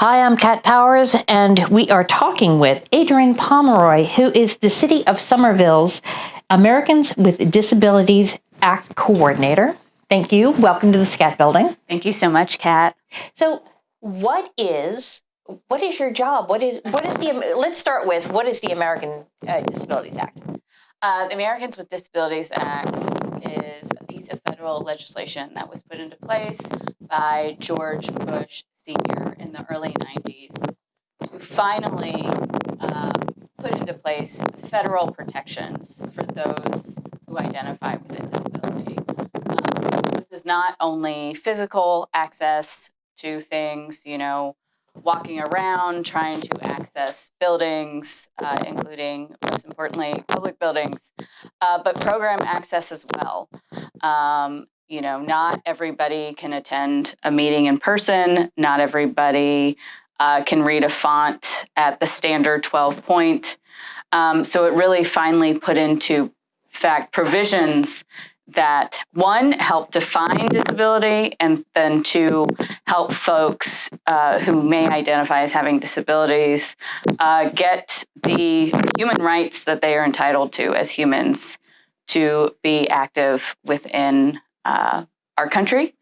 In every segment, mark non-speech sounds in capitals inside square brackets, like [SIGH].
Hi, I'm Kat Powers, and we are talking with Adrienne Pomeroy, who is the City of Somerville's Americans with Disabilities Act Coordinator. Thank you. Welcome to the SCAT building. Thank you so much, Kat. So, what is what is your job? What is what is the let's start with what is the American uh, Disabilities Act? Uh, the Americans with Disabilities Act is a piece of federal legislation that was put into place by George Bush Sr. in the early 90s to finally uh, put into place federal protections for those who identify with a disability. Um, this is not only physical access to things, you know, walking around, trying to access buildings, uh, including, most importantly, public buildings, uh, but program access as well. Um, you know, not everybody can attend a meeting in person. Not everybody uh, can read a font at the standard 12 point. Um, so it really finally put into fact provisions that one help define disability and then two help folks uh, who may identify as having disabilities uh, get the human rights that they are entitled to as humans to be active within uh, our country.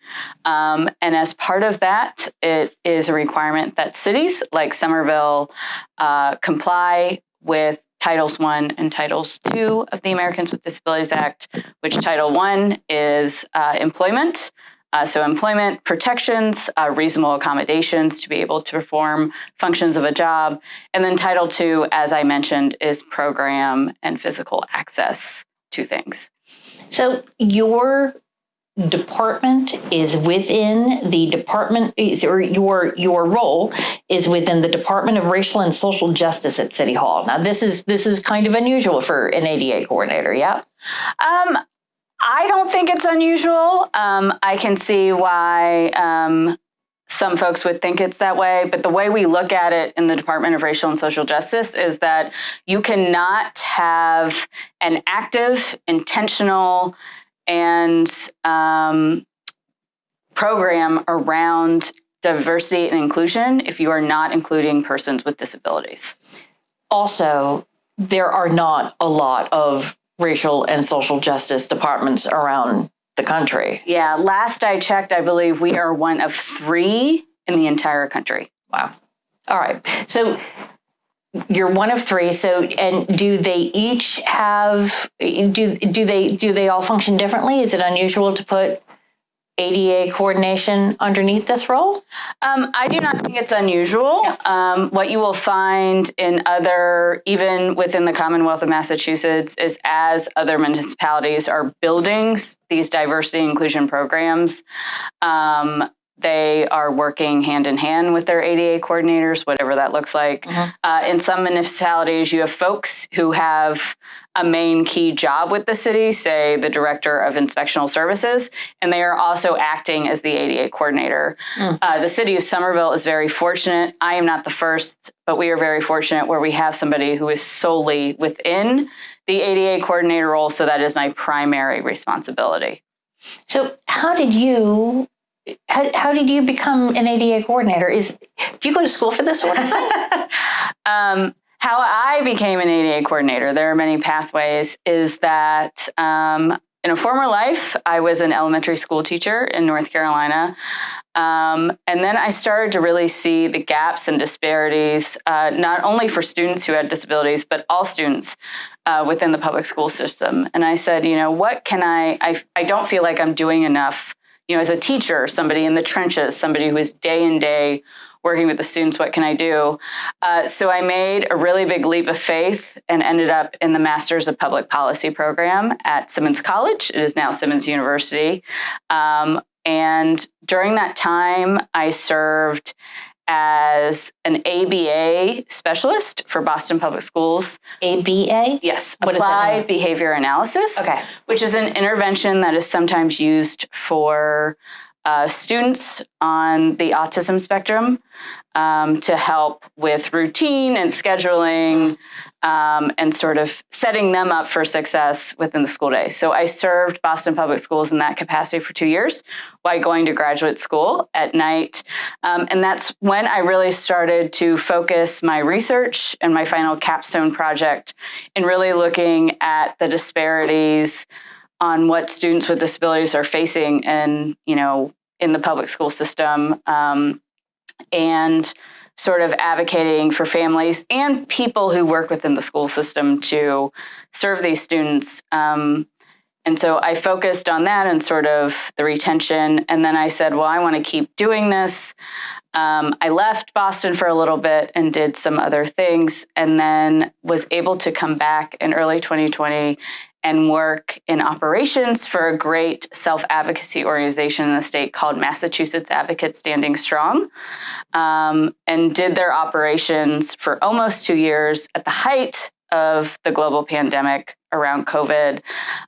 Um, and as part of that, it is a requirement that cities like Somerville uh, comply with Titles 1 and Titles 2 of the Americans with Disabilities Act, which Title 1 is uh, employment. Uh, so employment protections, uh, reasonable accommodations to be able to perform functions of a job. And then Title II, as I mentioned, is program and physical access to things. So your department is within the department or your your role is within the Department of Racial and Social Justice at City Hall. Now this is this is kind of unusual for an ADA coordinator, yeah? Um, I don't think it's unusual. Um, I can see why um, some folks would think it's that way, but the way we look at it in the Department of Racial and Social Justice is that you cannot have an active, intentional, and um, program around diversity and inclusion if you are not including persons with disabilities. Also, there are not a lot of racial and social justice departments around the country. Yeah, last I checked, I believe we are one of three in the entire country. Wow. All right. So you're one of three. So, and do they each have, do, do they, do they all function differently? Is it unusual to put ADA coordination underneath this role? Um, I do not think it's unusual. Yeah. Um, what you will find in other, even within the Commonwealth of Massachusetts, is as other municipalities are building these diversity inclusion programs, um, they are working hand in hand with their ADA coordinators, whatever that looks like. Mm -hmm. uh, in some municipalities, you have folks who have a main key job with the city, say the director of inspectional services, and they are also acting as the ADA coordinator. Mm. Uh, the city of Somerville is very fortunate. I am not the first, but we are very fortunate where we have somebody who is solely within the ADA coordinator role, so that is my primary responsibility. So how did you how, how did you become an ADA coordinator? Is do you go to school for this sort of thing? [LAUGHS] um, how I became an ADA coordinator, there are many pathways, is that um, in a former life, I was an elementary school teacher in North Carolina. Um, and then I started to really see the gaps and disparities, uh, not only for students who had disabilities, but all students uh, within the public school system. And I said, you know, what can I, I, I don't feel like I'm doing enough you know, as a teacher, somebody in the trenches, somebody who is day in day working with the students, what can I do? Uh, so I made a really big leap of faith and ended up in the Masters of Public Policy program at Simmons College. It is now Simmons University. Um, and during that time, I served as an ABA specialist for Boston Public Schools. ABA? Yes, what Applied Behavior Analysis. Okay. Which is an intervention that is sometimes used for uh, students on the autism spectrum um, to help with routine and scheduling um, and sort of setting them up for success within the school day. So I served Boston Public Schools in that capacity for two years while going to graduate school at night. Um, and that's when I really started to focus my research and my final capstone project in really looking at the disparities on what students with disabilities are facing and, you know, in the public school system. Um, and sort of advocating for families and people who work within the school system to serve these students. Um, and so I focused on that and sort of the retention. And then I said, well, I want to keep doing this. Um, I left Boston for a little bit and did some other things, and then was able to come back in early 2020 and work in operations for a great self advocacy organization in the state called Massachusetts Advocates Standing Strong, um, and did their operations for almost two years at the height of the global pandemic around COVID.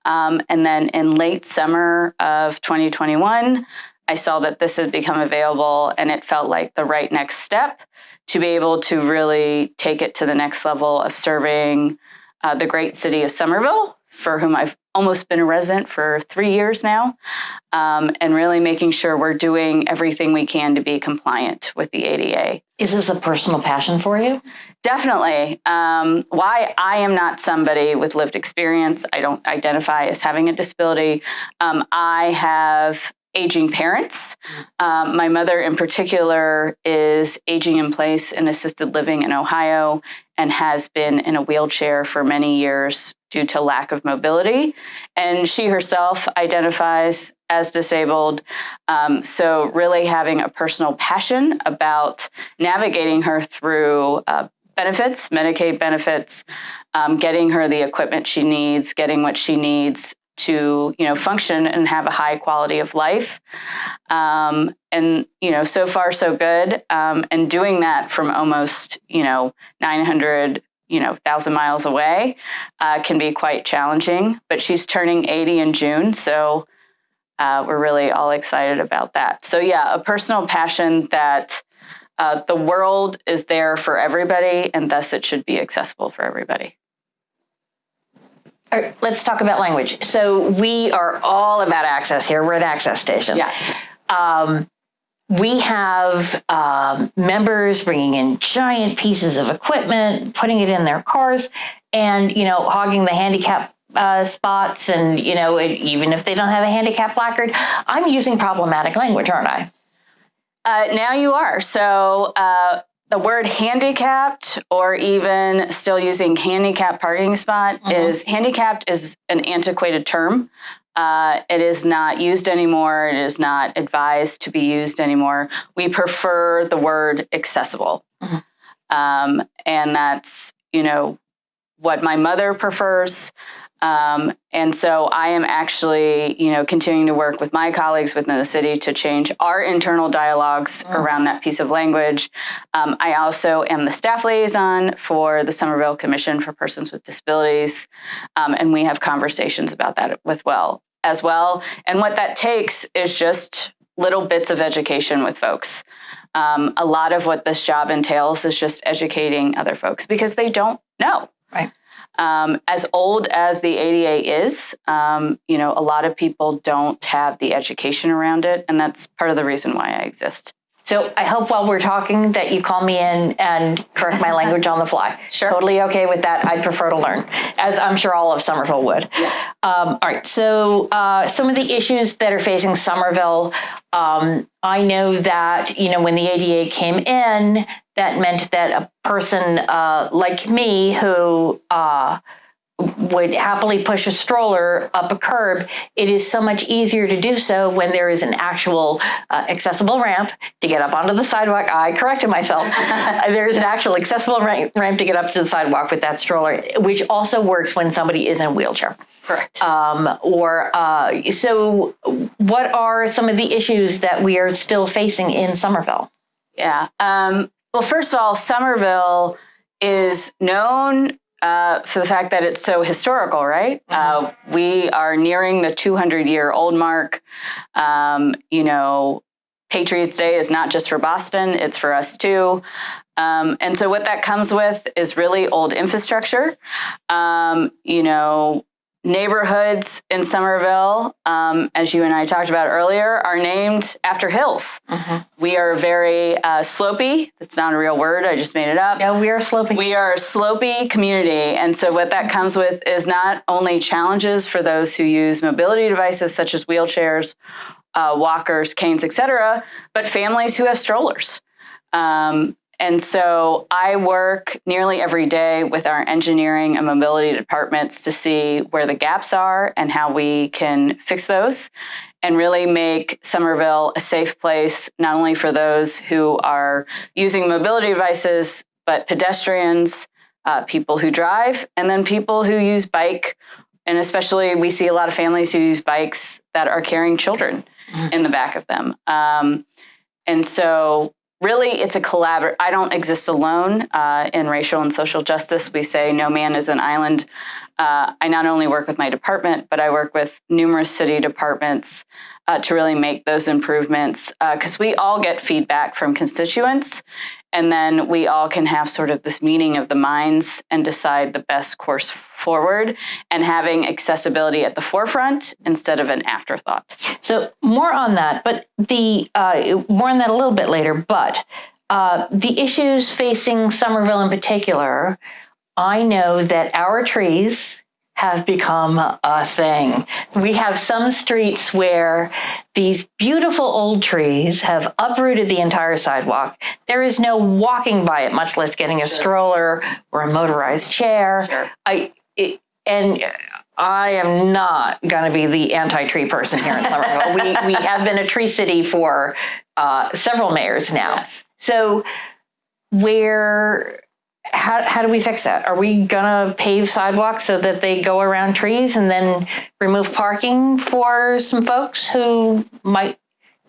Um, and then in late summer of 2021, I saw that this had become available and it felt like the right next step to be able to really take it to the next level of serving uh, the great city of Somerville for whom I've almost been a resident for three years now, um, and really making sure we're doing everything we can to be compliant with the ADA. Is this a personal passion for you? Definitely. Um, why I am not somebody with lived experience, I don't identify as having a disability. Um, I have aging parents. Um, my mother, in particular, is aging in place in assisted living in Ohio and has been in a wheelchair for many years due to lack of mobility. And she herself identifies as disabled. Um, so, really having a personal passion about navigating her through uh, benefits, Medicaid benefits, um, getting her the equipment she needs, getting what she needs to you know function and have a high quality of life. Um, and you know so far so good. Um, and doing that from almost you know 900 you know thousand miles away uh, can be quite challenging but she's turning 80 in june so uh, we're really all excited about that. So yeah a personal passion that uh, the world is there for everybody and thus it should be accessible for everybody all right, let's talk about language. So we are all about access here. We're an access station. Yeah. Um, we have um, members bringing in giant pieces of equipment, putting it in their cars, and you know, hogging the handicap uh, spots. And you know, it, even if they don't have a handicap placard, I'm using problematic language, aren't I? Uh, now you are. So uh, the word handicapped or even still using handicap parking spot mm-hmm. is handicapped is an antiquated term. Uh, it is not used anymore. It is not advised to be used anymore. We prefer the word accessible. Mm-hmm. Um, and that's, you know, what my mother prefers. Um, and so I am actually, you know, continuing to work with my colleagues within the city to change our internal dialogues mm. around that piece of language. Um, I also am the staff liaison for the Somerville Commission for Persons with Disabilities, um, and we have conversations about that with well as well. And what that takes is just little bits of education with folks. Um, a lot of what this job entails is just educating other folks because they don't know. Right. Um, as old as the ADA is, um, you know, a lot of people don't have the education around it, and that's part of the reason why I exist. So I hope while we're talking that you call me in and correct my language on the fly. [LAUGHS] Sure. Totally okay with that. I'd prefer to learn, as I'm sure all of Somerville would. Yeah. Um, all right. So uh, some of the issues that are facing Somerville, um, I know that, you know, when the ADA came in, that meant that a person uh, like me who uh, would happily push a stroller up a curb, it is so much easier to do so when there is an actual uh, accessible ramp to get up onto the sidewalk. I corrected myself. [LAUGHS] there is an actual accessible ramp, ramp to get up to the sidewalk with that stroller, which also works when somebody is in a wheelchair. Correct. Um, or uh, so, what are some of the issues that we are still facing in Somerville? Yeah. Um, well, first of all, Somerville is known uh, for the fact that it's so historical, right? Uh, we are nearing the 200 year old mark. Um, you know, Patriots Day is not just for Boston, it's for us too. Um, and so, what that comes with is really old infrastructure. Um, you know, neighborhoods in Somerville, um, as you and I talked about earlier, are named after hills. We are very uh, slopey. That's not a real word. I just made it up. Yeah, we are sloping. We are a slopey community. And so, what that comes with is not only challenges for those who use mobility devices such as wheelchairs, uh, walkers, canes, etc., but families who have strollers. Um, and so I work nearly every day with our engineering and mobility departments to see where the gaps are and how we can fix those and really make Somerville a safe place, not only for those who are using mobility devices, but pedestrians, uh, people who drive, and then people who use bike. And especially, we see a lot of families who use bikes that are carrying children in the back of them. Um, and so, really, it's a collaborative. I don't exist alone uh, in racial and social justice. We say no man is an island. Uh, I not only work with my department, but I work with numerous city departments uh, to really make those improvements because we all get feedback from constituents. And then we all can have sort of this meeting of the minds and decide the best course forward and having accessibility at the forefront instead of an afterthought. So more on that, but the uh, more on that a little bit later. But uh, the issues facing Somerville in particular, I know that our trees have become a thing. We have some streets where these beautiful old trees have uprooted the entire sidewalk. There is no walking by it, much less getting a stroller or a motorized chair. Sure. I it, and I am not going to be the anti-tree person here in Somerville. we we have been a tree city for uh, several mayors now. Yes. So where how, how do we fix that? Are we gonna pave sidewalks so that they go around trees and then remove parking for some folks who might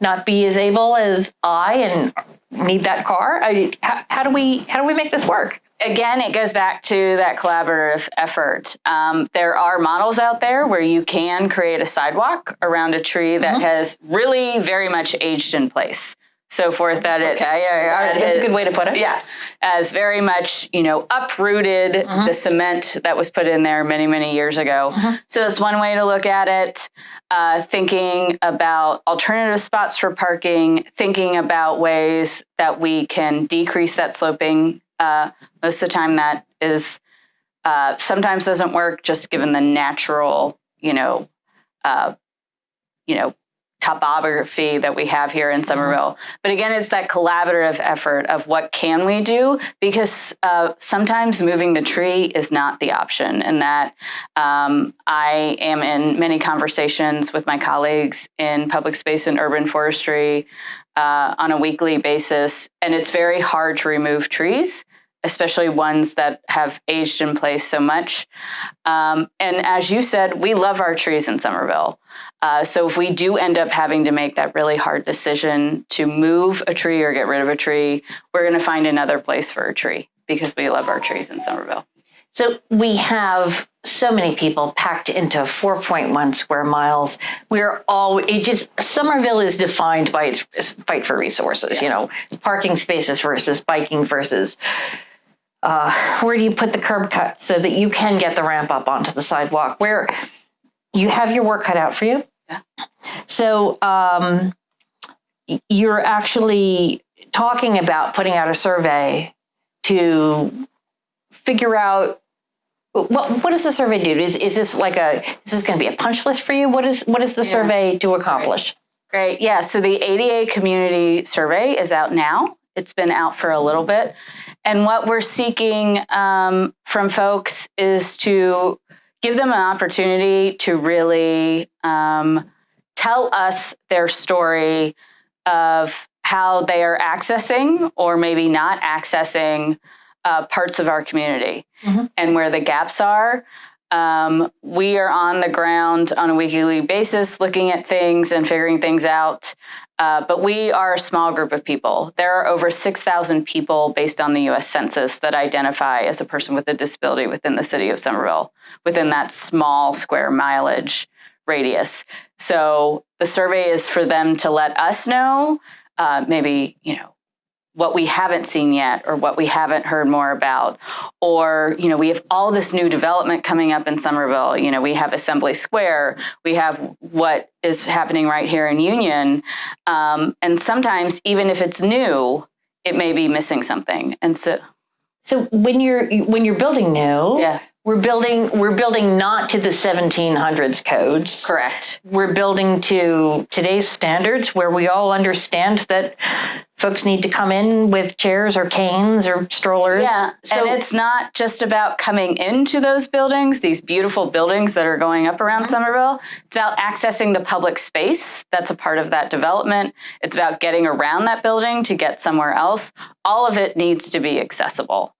not be as able as I and need that car? I, how, how do we how do we make this work? again, it goes back to that collaborative effort. Um, there are models out there where you can create a sidewalk around a tree that has really very much aged in place. So forth that it Okay, yeah, yeah, that that's a good way to put it. yeah, as very much, you know, uprooted the cement that was put in there many, many years ago. So that's one way to look at it. Uh, thinking about alternative spots for parking, thinking about ways that we can decrease that sloping. Uh, most of the time, that is uh, sometimes doesn't work, just given the natural, you know, uh, you know, topography that we have here in Somerville. But again, it's that collaborative effort of what can we do because uh, sometimes moving the tree is not the option, and that um, I am in many conversations with my colleagues in public space and urban forestry uh, on a weekly basis, and it's very hard to remove trees. Especially ones that have aged in place so much. Um, and as you said, we love our trees in Somerville. Uh, so if we do end up having to make that really hard decision to move a tree or get rid of a tree, we're going to find another place for a tree because we love our trees in Somerville. So we have so many people packed into 4.1 square miles. We're all it just Somerville is defined by its fight for resources. You know, parking spaces versus biking versus. Uh, where do you put the curb cut so that you can get the ramp up onto the sidewalk? Where you have your work cut out for you. Yeah. So um, you're actually talking about putting out a survey to figure out what what does the survey do? Is is this like a is this going to be a punch list for you? What is what is the survey to accomplish? Great. Yeah. So the ADA community survey is out now. It's been out for a little bit. And what we're seeking um, from folks is to give them an opportunity to really um, tell us their story of how they are accessing or maybe not accessing uh, parts of our community Mhm. and where the gaps are. Um, we are on the ground on a weekly basis looking at things and figuring things out. Uh, but we are a small group of people. There are over 6,000 people based on the US Census that identify as a person with a disability within the city of Somerville, within that small square mileage radius. So the survey is for them to let us know, uh, maybe, you know, what we haven't seen yet or what we haven't heard more about. Or you know we have all this new development coming up in somerville. You know we have assembly square. We have what is happening right here in union. Um, and sometimes even if it's new it may be missing something. And so So when you're when you're building new, yeah we're building we're building not to the 1700s codes. correct We're building to today's standards where we all understand that folks need to come in with chairs or canes or strollers. Yeah, So and it's not just about coming into those buildings, these beautiful buildings that are going up around Somerville. It's about accessing the public space that's a part of that development. It's about getting around that building to get somewhere else. All of it needs to be accessible.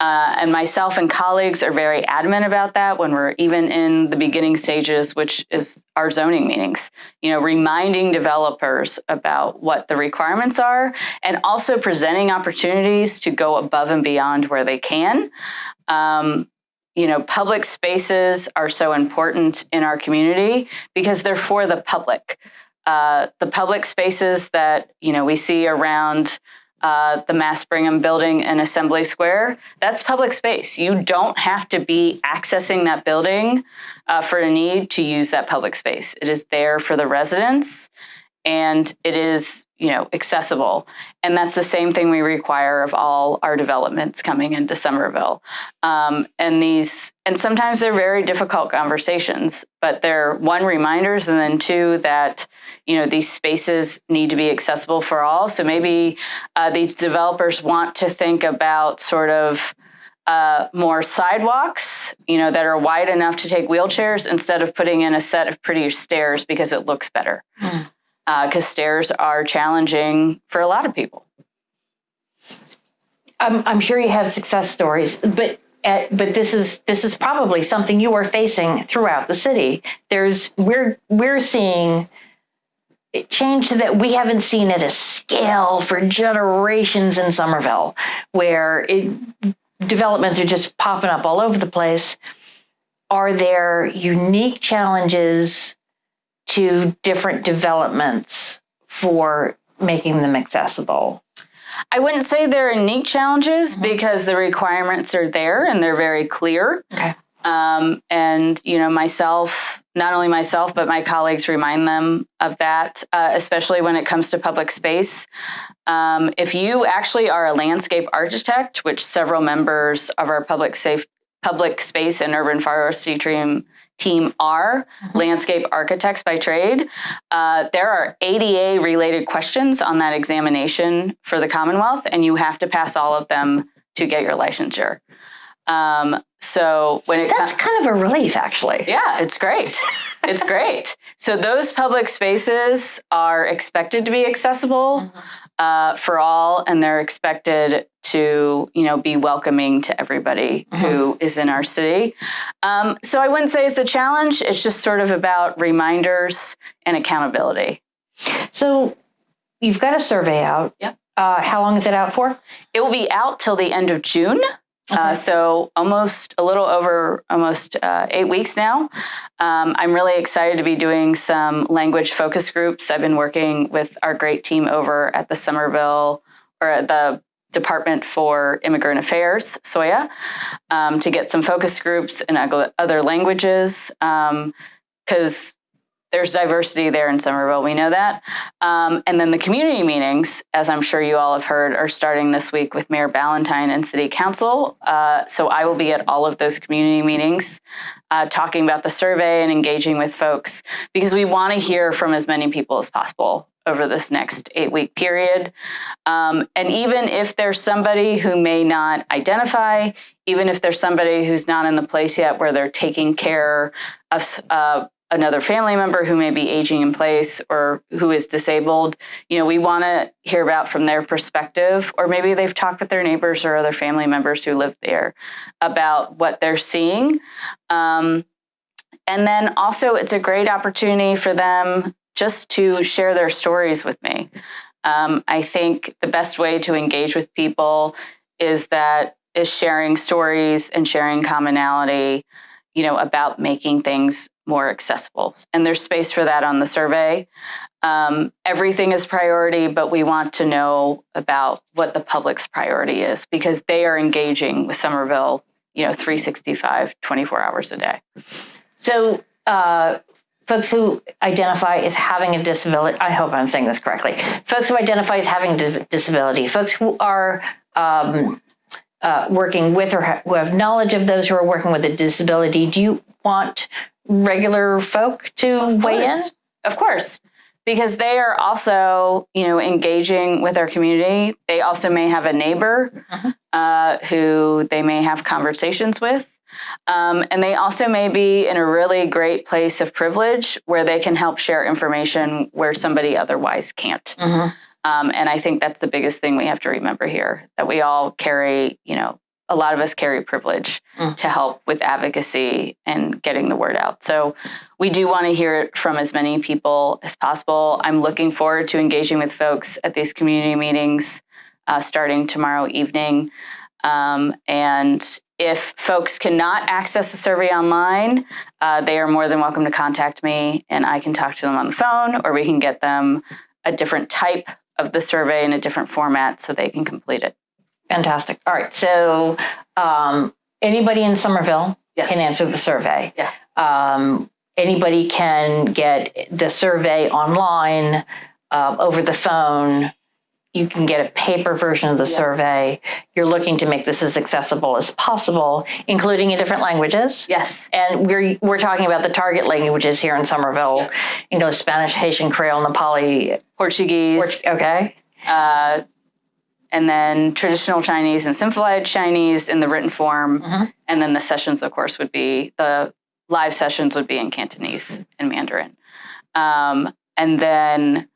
Uh, and myself and colleagues are very adamant about that when we're even in the beginning stages, which is our zoning meetings. You know, reminding developers about what the requirements are and also presenting opportunities to go above and beyond where they can. Um, you know, public spaces are so important in our community because they're for the public. Uh, the public spaces that, you know, we see around uh, the Mass Brigham building in Assembly Square, that's public space. You don't have to be accessing that building uh, for a need to use that public space. It is there for the residents and it is, you know, accessible. And that's the same thing we require of all our developments coming into Somerville. Um, and these, and sometimes they're very difficult conversations, but they're one reminders and then two that, you know, these spaces need to be accessible for all. So maybe uh, these developers want to think about sort of uh, more sidewalks, you know, that are wide enough to take wheelchairs instead of putting in a set of prettier stairs because it looks better. Mm. Because stairs are challenging for a lot of people. I'm, I'm sure you have success stories, but uh, but this is this is probably something you are facing throughout the city. There's we're we're seeing change that we haven't seen at a scale for generations in Somerville, where it, developments are just popping up all over the place. Are there unique challenges to different developments for making them accessible? I wouldn't say they're unique challenges because the requirements are there and they're very clear. Okay. Um, and you know, myself, not only myself, but my colleagues remind them of that, uh, especially when it comes to public space. Um, if you actually are a landscape architect, which several members of our public safe public space and urban forestry team team are landscape architects by trade. Uh, there are ADA related questions on that examination for the Commonwealth, and you have to pass all of them to get your licensure. Um, so when it That's kind of a relief, actually. yeah, it's great. It's [LAUGHS] great. So those public spaces are expected to be accessible uh, for all, and they're expected to, you know, be welcoming to everybody who is in our city. Um, so I wouldn't say it's a challenge. It's just sort of about reminders and accountability. So you've got a survey out. Yep. Uh, how long is it out for? It will be out till the end of June. Uh, so almost a little over almost uh, eight weeks now. Um, I'm really excited to be doing some language focus groups. I've been working with our great team over at the Somerville or at the Department for Immigrant Affairs, SOIA, um, to get some focus groups in other languages because there's diversity there in Somerville. We know that. Um, and then the community meetings, as I'm sure you all have heard, are starting this week with Mayor Ballantyne and City Council. Uh, so I will be at all of those community meetings uh, talking about the survey and engaging with folks because we want to hear from as many people as possible over this next eight week period. Um, and even if there's somebody who may not identify, even if there's somebody who's not in the place yet where they're taking care of uh, another family member who may be aging in place or who is disabled. You know, we want to hear about from their perspective, or maybe they've talked with their neighbors or other family members who live there about what they're seeing. Um, and then also, it's a great opportunity for them just to share their stories with me. Um, I think the best way to engage with people is that is sharing stories and sharing commonality, you know, about making things more accessible. And there's space for that on the survey. Um, everything is priority, but we want to know about what the public's priority is because they are engaging with Somerville, you know, 365, 24 hours a day. So, uh, folks who identify as having a disability, I hope I'm saying this correctly, folks who identify as having a disability, folks who are um, uh, working with or ha- who have knowledge of those who are working with a disability, do you want regular folk to of weigh in? Of course. Because they are also, you know, engaging with our community. They also may have a neighbor uh-huh. uh, who they may have conversations with. Um, and they also may be in a really great place of privilege where they can help share information where somebody otherwise can't. Mm-hmm. Um, and I think that's the biggest thing we have to remember here that we all carry, you know, a lot of us carry privilege mm. to help with advocacy and getting the word out. So we do want to hear it from as many people as possible. I'm looking forward to engaging with folks at these community meetings uh, starting tomorrow evening. Um, and if folks cannot access the survey online, uh, they are more than welcome to contact me and I can talk to them on the phone or we can get them a different type of the survey in a different format so they can complete it. Fantastic. All right. So um, anybody in Somerville yes. can answer the survey. Yeah. Um, anybody can get the survey online, uh, over the phone. You can get a paper version of the yeah. survey. You're looking to make this as accessible as possible, including in different languages. Yes. And we're we're talking about the target languages here in Somerville. Yeah. English, Spanish, Haitian, Creole, Nepali, Portuguese. Port- okay. Uh, and then traditional Chinese and simplified Chinese in the written form. Mm-hmm. And then the sessions, of course, would be the live sessions would be in Cantonese and Mandarin. Um, and then,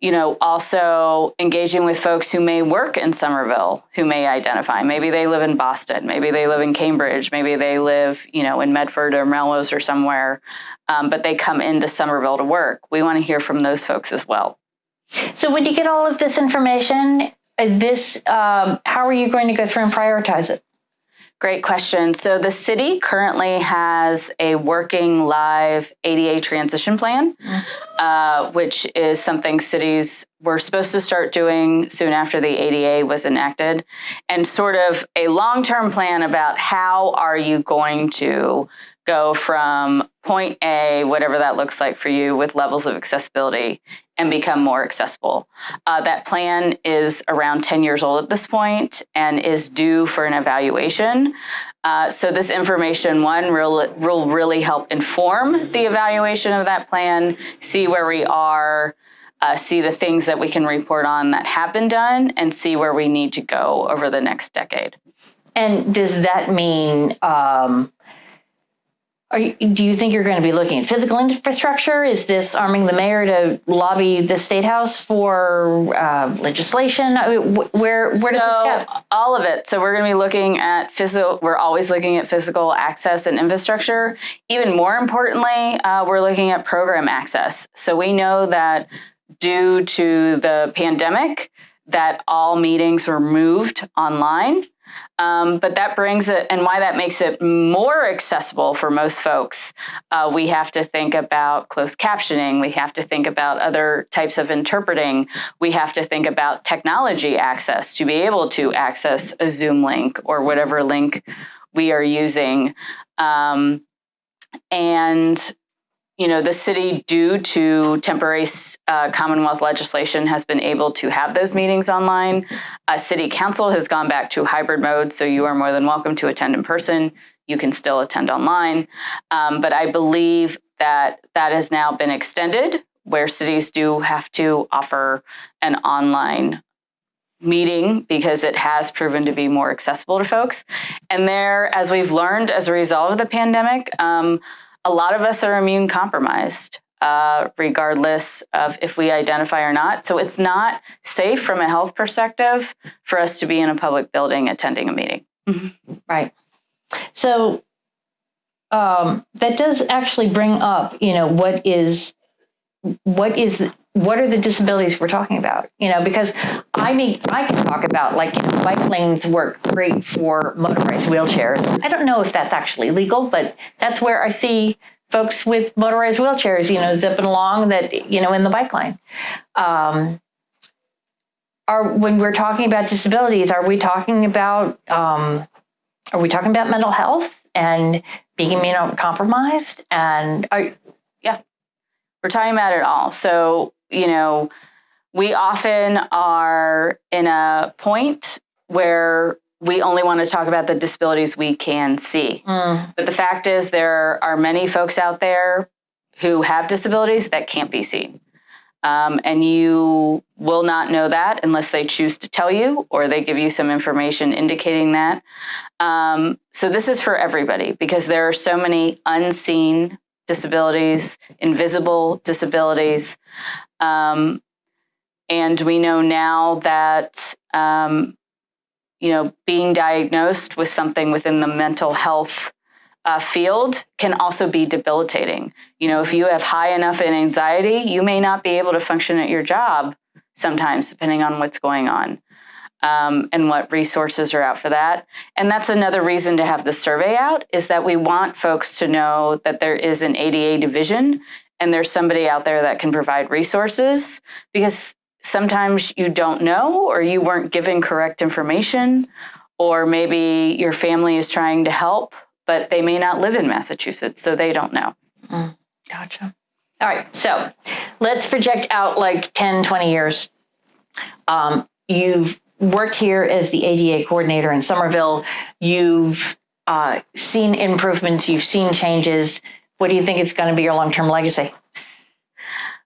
you know, also engaging with folks who may work in Somerville, who may identify. Maybe they live in Boston, maybe they live in Cambridge, maybe they live, you know, in Medford or Melrose or somewhere, um, but they come into Somerville to work. We want to hear from those folks as well. So, when you get all of this information, this um, how are you going to go through and prioritize it Great question. So the city currently has a working live ADA transition plan, mm-hmm. uh, which is something cities were supposed to start doing soon after the ADA was enacted, and sort of a long term plan about how are you going to go from point A, whatever that looks like for you, with levels of accessibility and become more accessible. Uh, that plan is around 10 years old at this point and is due for an evaluation. Uh, so, this information, one, will, will really help inform the evaluation of that plan, see where we are. Uh, see the things that we can report on that have been done and see where we need to go over the next decade. And does that mean um, you, do you think you're going to be looking at physical infrastructure? Is this arming the mayor to lobby the state house for uh, legislation? I mean, wh- where where does this go? All of it. So we're going to be looking at physical. We're always looking at physical access and infrastructure. Even more importantly, uh, we're looking at program access. So we know that due to the pandemic, that all meetings were moved online. Um, but that brings it, and why that makes it more accessible for most folks, uh, we have to think about closed captioning. We have to think about other types of interpreting. We have to think about technology access to be able to access a Zoom link or whatever link we are using. Um, and you know, the city, due to temporary uh, Commonwealth legislation, has been able to have those meetings online. Uh, city council has gone back to hybrid mode, so you are more than welcome to attend in person. You can still attend online. Um, but I believe that that has now been extended, where cities do have to offer an online meeting because it has proven to be more accessible to folks. And there, as we've learned as a result of the pandemic, um, a lot of us are immune compromised, uh, regardless of if we identify or not. So it's not safe from a health perspective for us to be in a public building attending a meeting. [LAUGHS] Right. So um, that does actually bring up, you know, what is what is the, what are the disabilities we're talking about? You know, because I mean, I can talk about like you know, bike lanes work great for motorized wheelchairs. I don't know if that's actually legal, but that's where I see folks with motorized wheelchairs, you know, zipping along that you know in the bike lane. Um, are when we're talking about disabilities, are we talking about um, are we talking about mental health and being immunocompromised? And are, yeah, we're talking about it all. So, you know, we often are in a point where we only want to talk about the disabilities we can see. mm, But the fact is, there are many folks out there who have disabilities that can't be seen. Um, and you will not know that unless they choose to tell you or they give you some information indicating that. Um, so, this is for everybody because there are so many unseen disabilities, invisible disabilities. Um, and we know now that, um, you know, being diagnosed with something within the mental health uh, field can also be debilitating. You know, if you have high enough in anxiety, you may not be able to function at your job sometimes, depending on what's going on um, and what resources are out for that. And that's another reason to have the survey out is that we want folks to know that there is an ADA division and there's somebody out there that can provide resources because sometimes you don't know or you weren't given correct information or maybe your family is trying to help but they may not live in Massachusetts so they don't know. gotcha. All right. So let's project out like 10, 20 years. Um, you've worked here as the ADA coordinator in Somerville. You've uh, seen improvements. You've seen changes. What do you think is going to be your long-term legacy?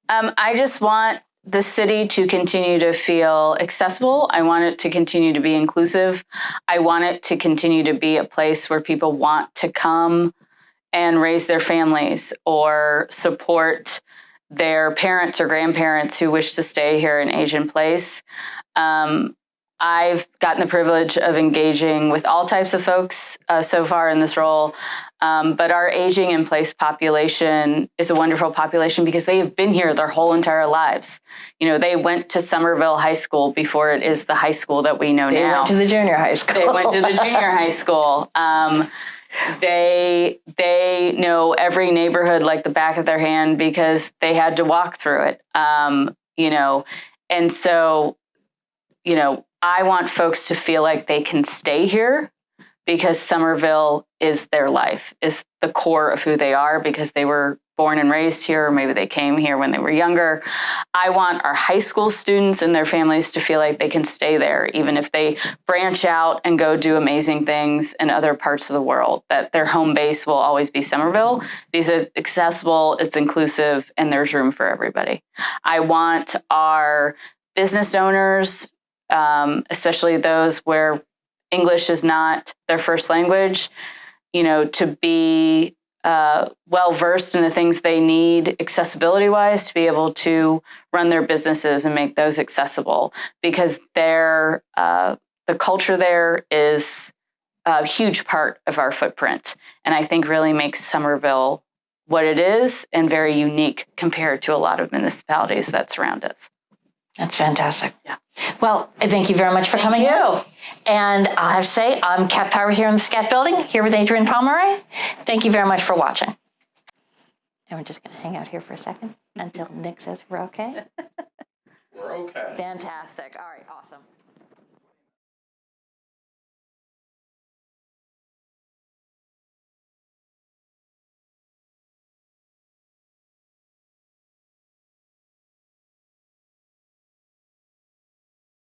Um, I just want the city to continue to feel accessible. I want it to continue to be inclusive. I want it to continue to be a place where people want to come and raise their families or support their parents or grandparents who wish to stay here in in place. Um, I've gotten the privilege of engaging with all types of folks uh, so far in this role, um, but our aging in place population is a wonderful population because they have been here their whole entire lives. You know, they went to Somerville High School before it is the high school that we know They now went to the junior high school. they went to the junior high [LAUGHS] school. Um, they they know every neighborhood like the back of their hand because they had to walk through it. Um, you know, and so, you know, I want folks to feel like they can stay here because Somerville is their life, is the core of who they are because they were born and raised here, or maybe they came here when they were younger. I want our high school students and their families to feel like they can stay there, even if they branch out and go do amazing things in other parts of the world, that their home base will always be Somerville because it's accessible, it's inclusive, and there's room for everybody. I want our business owners, um, especially those where English is not their first language, you know, to be uh, well versed in the things they need accessibility wise to be able to run their businesses and make those accessible. Because their uh, the culture there is a huge part of our footprint. And i think really makes somerville what it is and very unique compared to a lot of municipalities that surround us That's fantastic. Yeah. Well, I thank you very much for coming. Thank in. you. And I have to say, I'm Kat Powers here in the SCAT building, here with Adrienne Pomeroy. Thank you very much for watching. And we're just going to hang out here for a second until Nick says we're okay. [LAUGHS] We're okay. Fantastic. All right, awesome.